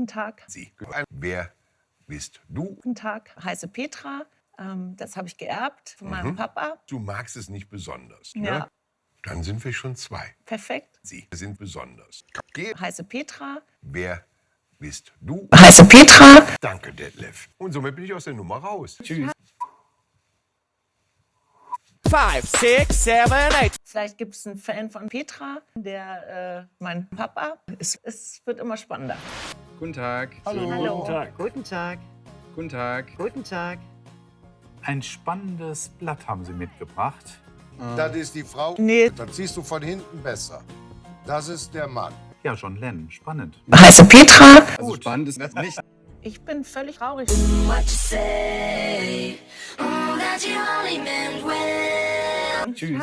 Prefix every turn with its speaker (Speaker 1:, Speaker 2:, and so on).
Speaker 1: Guten Tag.
Speaker 2: Sie. Wer bist du?
Speaker 1: Guten Tag. Heiße Petra. Ähm, das habe ich geerbt von meinem Papa.
Speaker 2: Du magst es nicht besonders.
Speaker 1: Ja.
Speaker 2: Ne? Dann sind wir schon zwei.
Speaker 1: Perfekt.
Speaker 2: Sie sind besonders. Geh.
Speaker 1: Heiße Petra.
Speaker 2: Wer bist du?
Speaker 1: Heiße Petra.
Speaker 2: Danke, Detlef. Und somit bin ich aus der Nummer raus. Tschüss.
Speaker 3: Five, six, seven, eight.
Speaker 1: Vielleicht gibt es einen Fan von Petra, der äh, mein Papa. Es, es wird immer spannender.
Speaker 4: Guten Tag.
Speaker 1: Hallo.
Speaker 5: Guten Tag.
Speaker 4: Guten Tag.
Speaker 5: Guten Tag.
Speaker 6: Ein spannendes Blatt haben Sie mitgebracht.
Speaker 7: Das ist die Frau.
Speaker 1: Nee.
Speaker 7: Dann siehst du von hinten besser. Das ist der Mann.
Speaker 6: Ja, John Lennon, spannend.
Speaker 1: Heiße Petra.
Speaker 4: Also spannend ist das nicht.
Speaker 1: Ich bin völlig traurig.
Speaker 8: well.
Speaker 1: Tschüss.